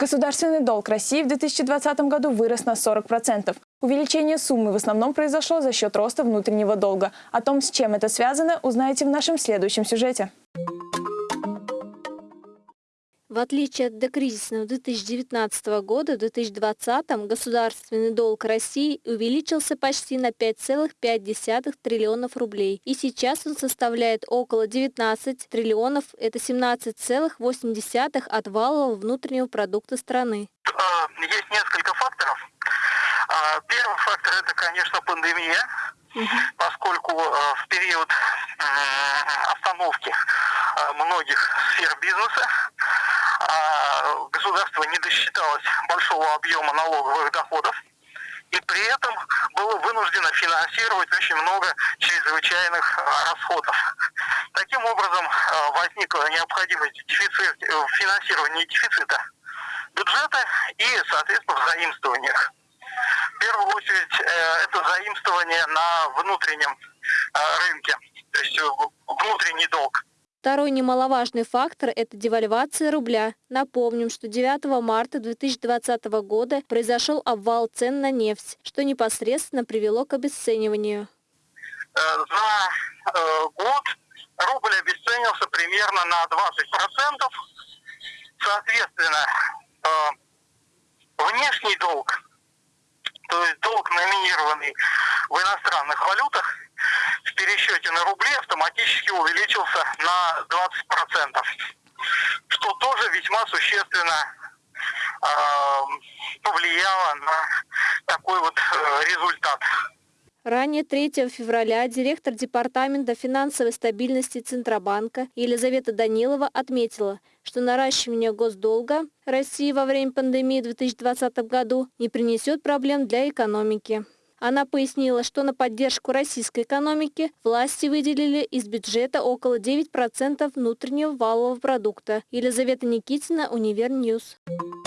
Государственный долг России в 2020 году вырос на 40%. Увеличение суммы в основном произошло за счет роста внутреннего долга. О том, с чем это связано, узнаете в нашем следующем сюжете. В отличие от докризисного 2019 года, в 2020 государственный долг России увеличился почти на 5,5 триллионов рублей. И сейчас он составляет около 19 триллионов, это 17,8 от валового внутреннего продукта страны. А, есть несколько факторов. А, первый фактор – это, конечно, пандемия, поскольку а, в период остановки многих сфер бизнеса государство не досчиталось большого объема налоговых доходов и при этом было вынуждено финансировать очень много чрезвычайных расходов. Таким образом, возникла необходимость дефицит, э, финансирования дефицита бюджета и, соответственно, в. В первую очередь, э, это заимствование на внутреннем э, рынке, то есть внутренний долг. Второй немаловажный фактор – это девальвация рубля. Напомним, что 9 марта 2020 года произошел обвал цен на нефть, что непосредственно привело к обесцениванию. Э, за год рубль обесценился примерно на 20%. Соответственно, внешний долг, то есть долг, номинированный в иностранных валютах, в пересчете на рубли автоматически увеличился на 20%, что тоже весьма существенно э, повлияло на такой вот э, результат. Ранее 3 февраля директор Департамента финансовой стабильности Центробанка Елизавета Данилова отметила, что наращивание госдолга России во время пандемии в 2020 году не принесет проблем для экономики. Она пояснила, что на поддержку российской экономики власти выделили из бюджета около 9% внутреннего валового продукта. Елизавета Никитина, Универ News. News.